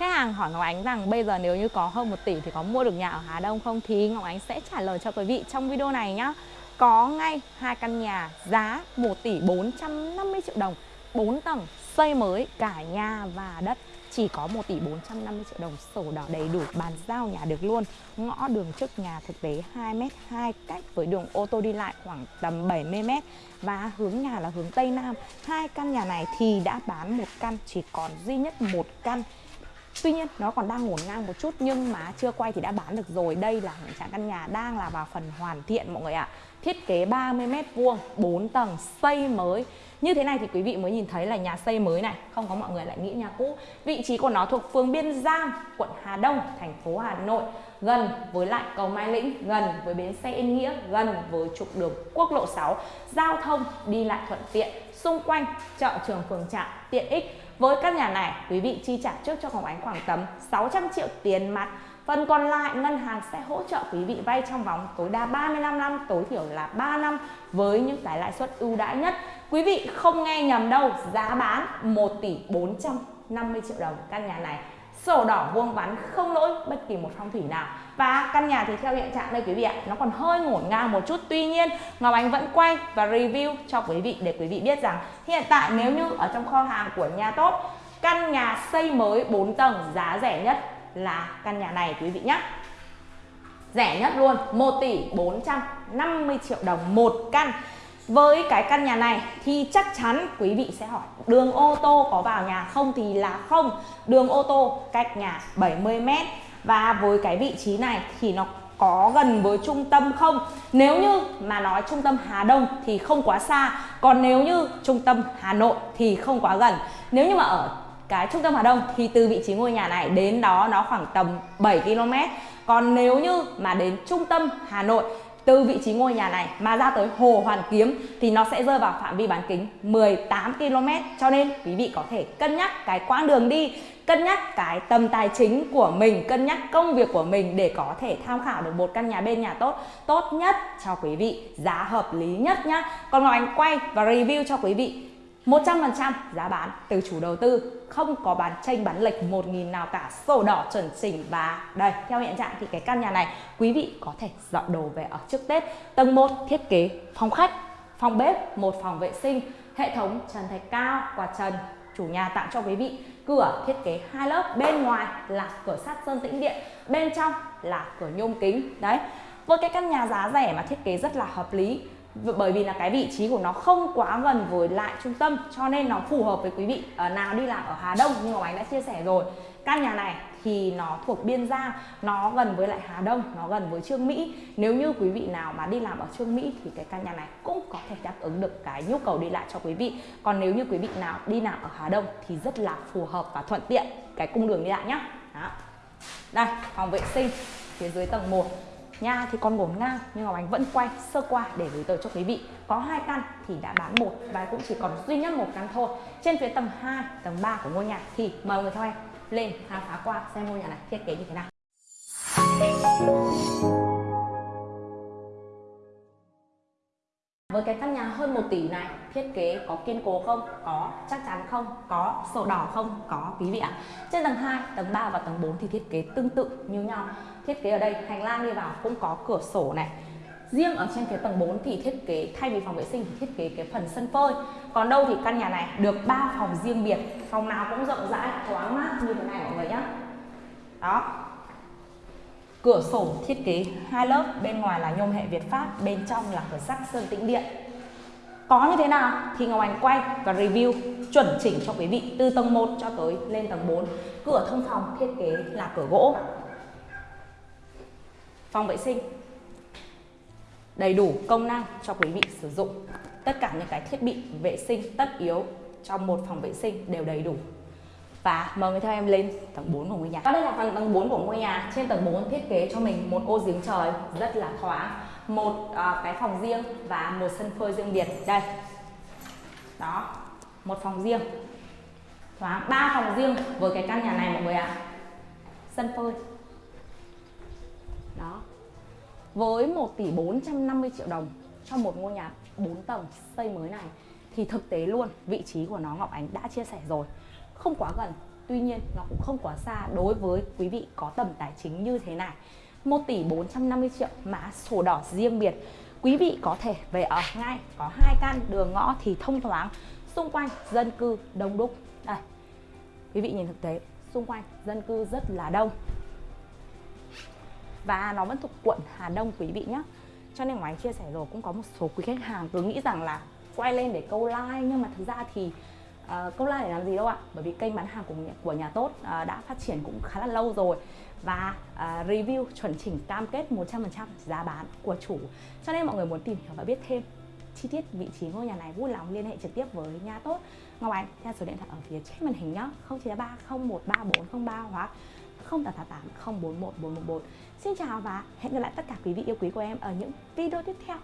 Khách hàng hỏi Ngọc Ánh rằng bây giờ nếu như có hơn 1 tỷ thì có mua được nhà ở Hà Đông không? Thì Ngọc Ánh sẽ trả lời cho quý vị trong video này nhá. Có ngay hai căn nhà giá 1 tỷ 450 triệu đồng, 4 tầng, xây mới cả nhà và đất. Chỉ có 1 tỷ 450 triệu đồng sổ đỏ đầy đủ bàn giao nhà được luôn. Ngõ đường trước nhà thực tế 2m2 cách với đường ô tô đi lại khoảng tầm 70m và hướng nhà là hướng Tây Nam. Hai căn nhà này thì đã bán một căn chỉ còn duy nhất một căn. Tuy nhiên nó còn đang ngổn ngang một chút nhưng mà chưa quay thì đã bán được rồi. Đây là hiện trạng căn nhà đang là vào phần hoàn thiện mọi người ạ. À. Thiết kế 30 m vuông, 4 tầng, xây mới. Như thế này thì quý vị mới nhìn thấy là nhà xây mới này, không có mọi người lại nghĩ nhà cũ. Vị trí của nó thuộc phường Biên Giang, quận Hà Đông, thành phố Hà Nội, gần với lại cầu Mai Lĩnh, gần với bến xe Yên Nghĩa, gần với trục đường quốc lộ 6, giao thông đi lại thuận tiện, xung quanh chợ trường phường trạm tiện ích với căn nhà này, quý vị chi trả trước cho Ngọc Ánh khoảng tầm 600 triệu tiền mặt. Phần còn lại ngân hàng sẽ hỗ trợ quý vị vay trong vòng tối đa 35 năm, tối thiểu là 3 năm với những cái lãi suất ưu đãi nhất. Quý vị không nghe nhầm đâu, giá bán 1 tỷ 450 triệu đồng căn nhà này sổ đỏ vuông vắn không lỗi bất kỳ một phong thủy nào. Và căn nhà thì theo hiện trạng đây quý vị ạ, nó còn hơi ngổn ngang một chút. Tuy nhiên, Ngọc Ánh vẫn quay và review cho quý vị để quý vị biết rằng hiện tại nếu như ở trong kho hàng của nhà tốt, căn nhà xây mới 4 tầng giá rẻ nhất là căn nhà này quý vị nhé rẻ nhất luôn 1 tỷ 450 triệu đồng một căn với cái căn nhà này thì chắc chắn quý vị sẽ hỏi, đường ô tô có vào nhà không thì là không. Đường ô tô cách nhà 70m Và với cái vị trí này thì nó có gần với trung tâm không? Nếu như mà nói trung tâm Hà Đông thì không quá xa. Còn nếu như trung tâm Hà Nội thì không quá gần. Nếu như mà ở cái trung tâm Hà Đông thì từ vị trí ngôi nhà này đến đó nó khoảng tầm 7 km Còn nếu như mà đến trung tâm Hà Nội từ vị trí ngôi nhà này mà ra tới Hồ Hoàn Kiếm thì nó sẽ rơi vào phạm vi bán kính 18 km cho nên quý vị có thể cân nhắc cái quãng đường đi, cân nhắc cái tầm tài chính của mình, cân nhắc công việc của mình để có thể tham khảo được một căn nhà bên nhà tốt tốt nhất cho quý vị, giá hợp lý nhất nhá. Còn Ngọc Anh quay và review cho quý vị 100% giá bán từ chủ đầu tư, không có bán tranh bán lệch 1.000 nào cả. Sổ đỏ chuẩn chỉnh và đây, theo hiện trạng thì cái căn nhà này quý vị có thể dọn đồ về ở trước Tết. Tầng 1 thiết kế phòng khách, phòng bếp, một phòng vệ sinh, hệ thống trần thạch cao, quạt trần, chủ nhà tặng cho quý vị. Cửa thiết kế hai lớp, bên ngoài là cửa sắt sơn tĩnh điện, bên trong là cửa nhôm kính. Đấy, với cái căn nhà giá rẻ mà thiết kế rất là hợp lý bởi vì là cái vị trí của nó không quá gần với lại trung tâm, cho nên nó phù hợp với quý vị ở nào đi làm ở Hà Đông như Ngọc Ánh đã chia sẻ rồi. Căn nhà này thì nó thuộc biên giang nó gần với lại Hà Đông, nó gần với Trương Mỹ. Nếu như quý vị nào mà đi làm ở Trương Mỹ thì cái căn nhà này cũng có thể đáp ứng được cái nhu cầu đi lại cho quý vị. Còn nếu như quý vị nào đi làm ở Hà Đông thì rất là phù hợp và thuận tiện cái cung đường đi lại nhá. Đó. đây, phòng vệ sinh phía dưới tầng 1 Nhà thì còn ngổn ngang nhưng Ngọc Ánh vẫn quay sơ qua để gửi tới cho quý vị. Có hai căn thì đã bán một và cũng chỉ còn duy nhất một căn thôi. Trên phía tầng 2, tầng 3 của ngôi nhà thì mời người theo em lên khám phá qua xem ngôi nhà này thiết kế như thế nào. Với cái căn nhà hơn 1 tỷ này thiết kế có kiên cố không? Có. Chắc chắn không? Có. Sổ đỏ không? Có quý vị ạ. Trên tầng 2, tầng 3 và tầng 4 thì thiết kế tương tự như nhau. Thiết kế ở đây hành lang đi vào cũng có cửa sổ này. Riêng ở trên phía tầng 4 thì thiết kế thay vì phòng vệ sinh thì thiết kế cái phần sân phơi. Còn đâu thì căn nhà này được 3 phòng riêng biệt, phòng nào cũng rộng rãi, thoáng mát như thế này mọi người nhé. Đó, Cửa sổ thiết kế hai lớp, bên ngoài là nhôm hệ Việt Pháp, bên trong là cửa sắt sơn tĩnh điện. Có như thế nào thì Ngọc anh quay và review chuẩn chỉnh cho quý vị từ tầng 1 cho tới lên tầng 4. Cửa thông phòng thiết kế là cửa gỗ. Phòng vệ sinh đầy đủ công năng cho quý vị sử dụng. Tất cả những cái thiết bị vệ sinh tất yếu trong một phòng vệ sinh đều đầy đủ và mời người theo em lên tầng 4 của ngôi nhà. Và đây là phần tầng 4 của ngôi nhà. Trên tầng 4 thiết kế cho mình một ô giếng trời rất là thoáng, một uh, cái phòng riêng và một sân phơi riêng biệt. Đây. Đó, một phòng riêng. Thoáng ba phòng riêng với cái căn nhà này mọi người ạ. À. Sân phơi. Đó. Với 1 tỷ 450 triệu đồng cho một ngôi nhà 4 tầng xây mới này thì thực tế luôn vị trí của nó Ngọc Ánh đã chia sẻ rồi không quá gần. Tuy nhiên, nó cũng không quá xa đối với quý vị có tầm tài chính như thế này. 1 tỷ 450 triệu mã sổ đỏ riêng biệt. Quý vị có thể về ở ngay, có hai căn đường ngõ thì thông thoáng, xung quanh dân cư đông đúc. Đây, quý vị nhìn thực tế, xung quanh dân cư rất là đông. Và nó vẫn thuộc quận Hà Đông, quý vị nhé cho nên ngoài chia sẻ rồi, cũng có một số quý khách hàng cứ nghĩ rằng là quay lên để câu like, nhưng mà thực ra thì Ờ, câu like để làm gì đâu ạ? Bởi vì kênh bán hàng của nhà, của nhà tốt à, đã phát triển cũng khá là lâu rồi và uh, review chuẩn chỉnh cam kết 100% giá bán của chủ. Cho nên mọi người muốn tìm hiểu và biết thêm chi tiết vị trí ngôi nhà này vui lòng liên hệ trực tiếp với nhà tốt. Ngọc Ánh theo số điện thoại ở phía trên màn hình nhá 0933 013403 hoặc 0888 041 411 Xin chào và hẹn gặp lại tất cả quý vị yêu quý của em ở những video tiếp theo.